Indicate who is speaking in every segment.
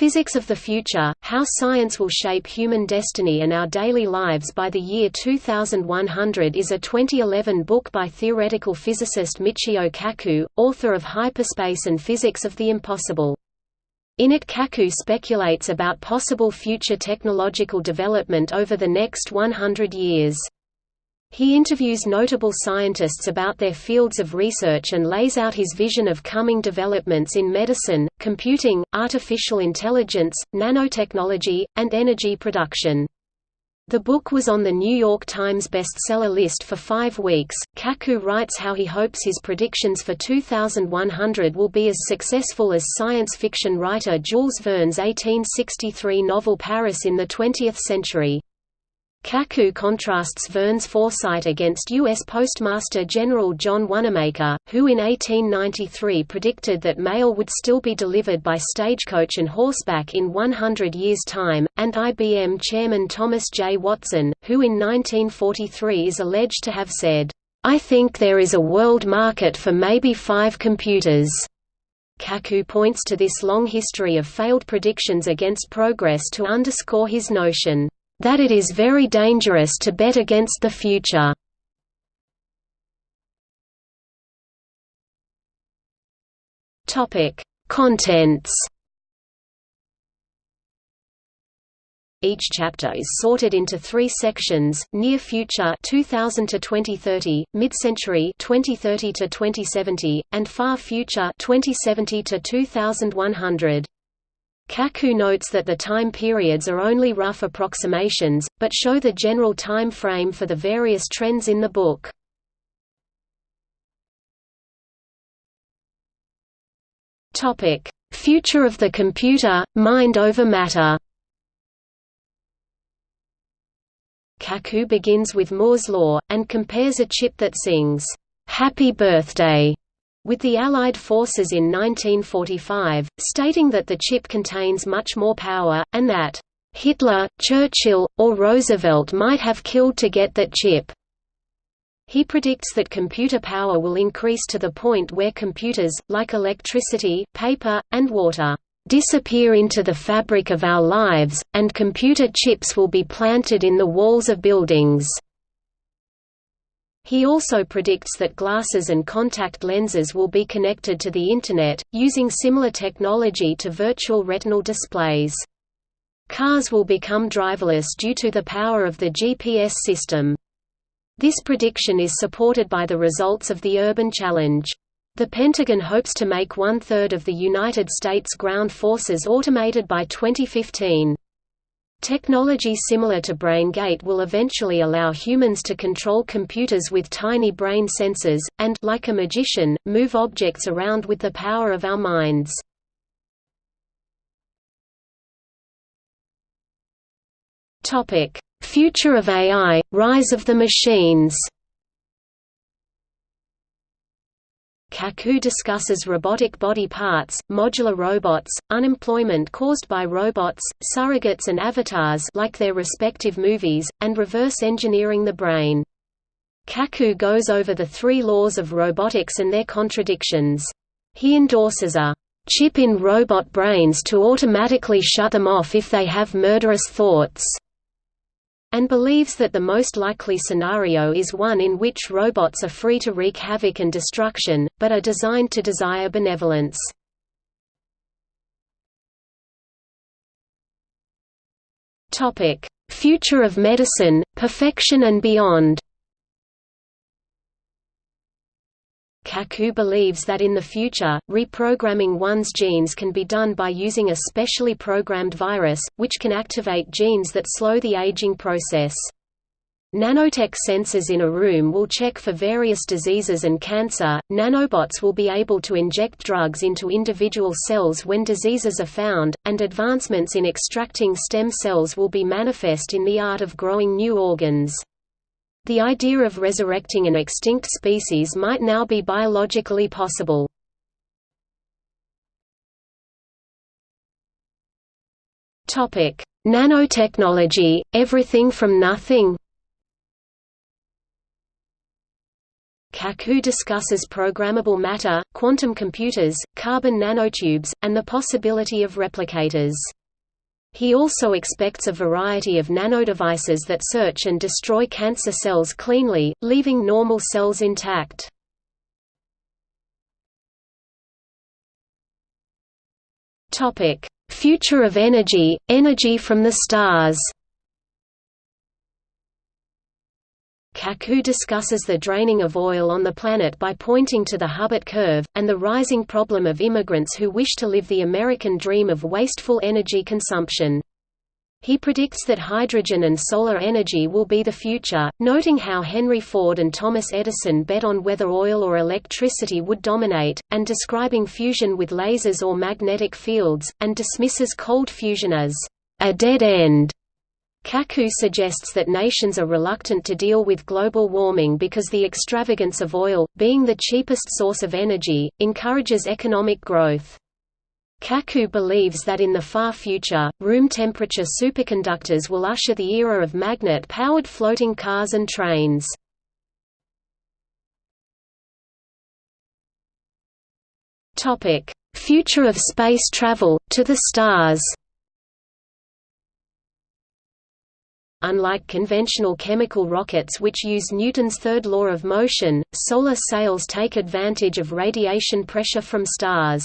Speaker 1: Physics of the Future, How Science Will Shape Human Destiny and Our Daily Lives by the Year 2100 is a 2011 book by theoretical physicist Michio Kaku, author of Hyperspace and Physics of the Impossible. In it Kaku speculates about possible future technological development over the next 100 years. He interviews notable scientists about their fields of research and lays out his vision of coming developments in medicine, computing, artificial intelligence, nanotechnology, and energy production. The book was on the New York Times bestseller list for five weeks. Kaku writes how he hopes his predictions for 2100 will be as successful as science fiction writer Jules Verne's 1863 novel Paris in the 20th century. Kaku contrasts Verne's foresight against U.S. Postmaster General John Wanamaker, who in 1893 predicted that mail would still be delivered by stagecoach and horseback in 100 years' time, and IBM chairman Thomas J. Watson, who in 1943 is alleged to have said, "'I think there is a world market for maybe five computers." Kaku points to this long history of failed predictions against progress to underscore his notion that it is very dangerous to bet against the future. Topic: Contents. Each chapter is sorted into three sections: Near Future (2000 to 2030), Mid-Century (2030 to 2070), and Far Future (2070 to 2100). Kaku notes that the time periods are only rough approximations, but show the general time frame for the various trends in the book. Future of the computer, mind over matter Kaku begins with Moore's law, and compares a chip that sings, "'Happy Birthday' with the Allied forces in 1945, stating that the chip contains much more power, and that, "...Hitler, Churchill, or Roosevelt might have killed to get that chip." He predicts that computer power will increase to the point where computers, like electricity, paper, and water, disappear into the fabric of our lives, and computer chips will be planted in the walls of buildings. He also predicts that glasses and contact lenses will be connected to the Internet, using similar technology to virtual retinal displays. Cars will become driverless due to the power of the GPS system. This prediction is supported by the results of the Urban Challenge. The Pentagon hopes to make one-third of the United States ground forces automated by 2015. Technology similar to BrainGate will eventually allow humans to control computers with tiny brain sensors, and like a magician, move objects around with the power of our minds. Future of AI – Rise of the machines Kaku discusses robotic body parts, modular robots, unemployment caused by robots, surrogates and avatars like their respective movies, and reverse engineering the brain. Kaku goes over the three laws of robotics and their contradictions. He endorses a chip in robot brains to automatically shut them off if they have murderous thoughts and believes that the most likely scenario is one in which robots are free to wreak havoc and destruction, but are designed to desire benevolence. Future of medicine, perfection and beyond Kaku believes that in the future, reprogramming one's genes can be done by using a specially programmed virus, which can activate genes that slow the aging process. Nanotech sensors in a room will check for various diseases and cancer. Nanobots will be able to inject drugs into individual cells when diseases are found, and advancements in extracting stem cells will be manifest in the art of growing new organs. The idea of resurrecting an extinct species might now be biologically possible. Nanotechnology, everything from nothing Kaku discusses programmable matter, quantum computers, carbon nanotubes, and the possibility of replicators. He also expects a variety of nanodevices that search and destroy cancer cells cleanly, leaving normal cells intact. Future of energy, energy from the stars Kaku discusses the draining of oil on the planet by pointing to the Hubbert curve, and the rising problem of immigrants who wish to live the American dream of wasteful energy consumption. He predicts that hydrogen and solar energy will be the future, noting how Henry Ford and Thomas Edison bet on whether oil or electricity would dominate, and describing fusion with lasers or magnetic fields, and dismisses cold fusion as a dead end. Kaku suggests that nations are reluctant to deal with global warming because the extravagance of oil, being the cheapest source of energy, encourages economic growth. Kaku believes that in the far future, room-temperature superconductors will usher the era of magnet-powered floating cars and trains. Future of space travel, to the stars Unlike conventional chemical rockets which use Newton's third law of motion, solar sails take advantage of radiation pressure from stars.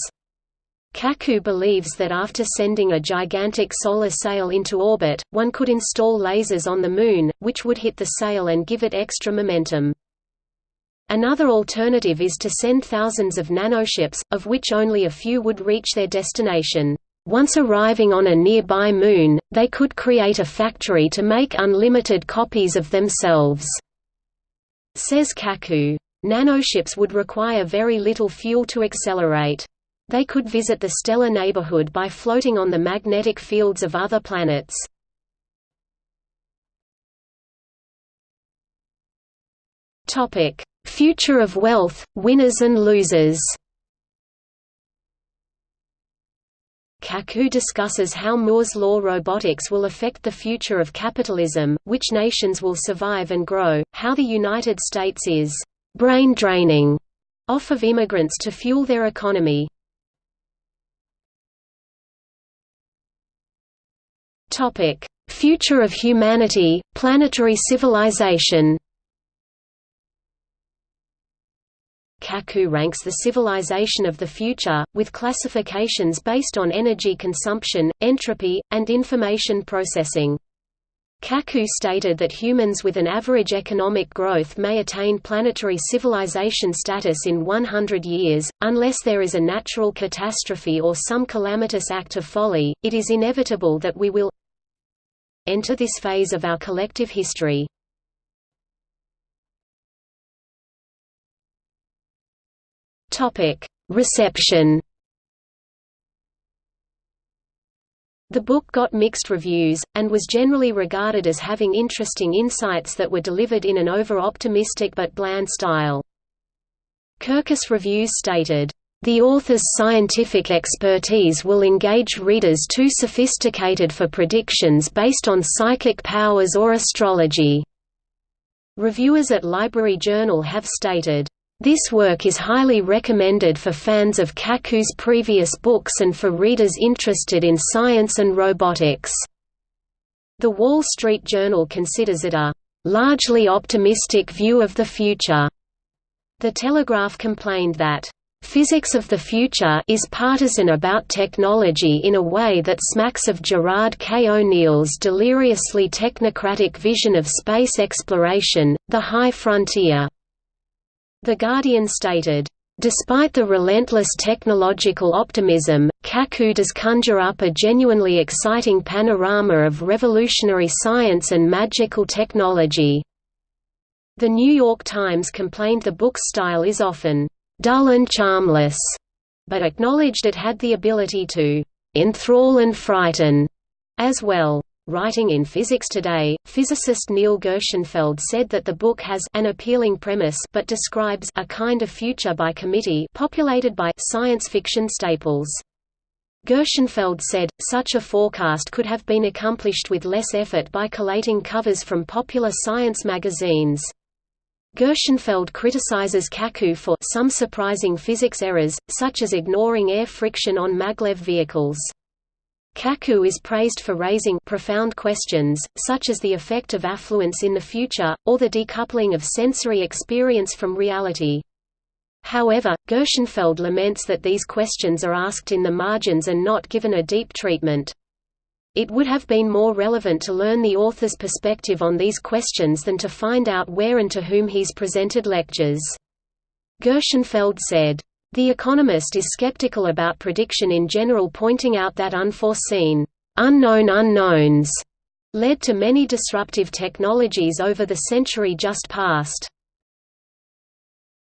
Speaker 1: Kaku believes that after sending a gigantic solar sail into orbit, one could install lasers on the Moon, which would hit the sail and give it extra momentum. Another alternative is to send thousands of nanoships, of which only a few would reach their destination. Once arriving on a nearby moon, they could create a factory to make unlimited copies of themselves. Says Kaku. Nanoships would require very little fuel to accelerate. They could visit the stellar neighborhood by floating on the magnetic fields of other planets. Future of wealth, winners and losers Kaku discusses how Moore's law robotics will affect the future of capitalism, which nations will survive and grow, how the United States is «brain draining» off of immigrants to fuel their economy. Topic: Future of humanity, planetary civilization Kaku ranks the civilization of the future, with classifications based on energy consumption, entropy, and information processing. Kaku stated that humans with an average economic growth may attain planetary civilization status in 100 years, unless there is a natural catastrophe or some calamitous act of folly, it is inevitable that we will enter this phase of our collective history. Topic: Reception. The book got mixed reviews, and was generally regarded as having interesting insights that were delivered in an over-optimistic but bland style. Kirkus Reviews stated, "...the author's scientific expertise will engage readers too sophisticated for predictions based on psychic powers or astrology." Reviewers at Library Journal have stated, this work is highly recommended for fans of Kaku's previous books and for readers interested in science and robotics. The Wall Street Journal considers it a largely optimistic view of the future. The Telegraph complained that Physics of the Future is partisan about technology in a way that smacks of Gerard K. O'Neill's deliriously technocratic vision of space exploration, the high frontier. The Guardian stated, Despite the relentless technological optimism, Kaku does conjure up a genuinely exciting panorama of revolutionary science and magical technology. The New York Times complained the book's style is often dull and charmless, but acknowledged it had the ability to enthrall and frighten as well. Writing in Physics Today, physicist Neil Gershenfeld said that the book has an appealing premise but describes a kind of future by committee populated by science fiction staples. Gershenfeld said, such a forecast could have been accomplished with less effort by collating covers from popular science magazines. Gershenfeld criticizes Kaku for some surprising physics errors, such as ignoring air friction on maglev vehicles. Kaku is praised for raising profound questions, such as the effect of affluence in the future, or the decoupling of sensory experience from reality. However, Gershenfeld laments that these questions are asked in the margins and not given a deep treatment. It would have been more relevant to learn the author's perspective on these questions than to find out where and to whom he's presented lectures. Gershenfeld said, The Economist is skeptical about prediction in general pointing out that unforeseen, unknown unknowns led to many disruptive technologies over the century just past.